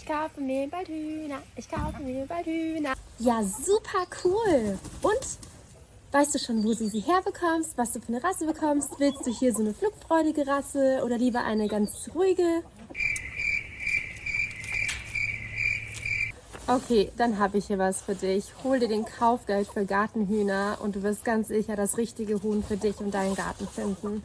Ich kaufe mir bald Hühner, ich kaufe mir bald Hühner. Ja, super cool. Und weißt du schon, wo du sie herbekommst, was du für eine Rasse bekommst? Willst du hier so eine flugfreudige Rasse oder lieber eine ganz ruhige? Okay, dann habe ich hier was für dich. Hol dir den Kaufgeld für Gartenhühner und du wirst ganz sicher das richtige Huhn für dich und deinen Garten finden.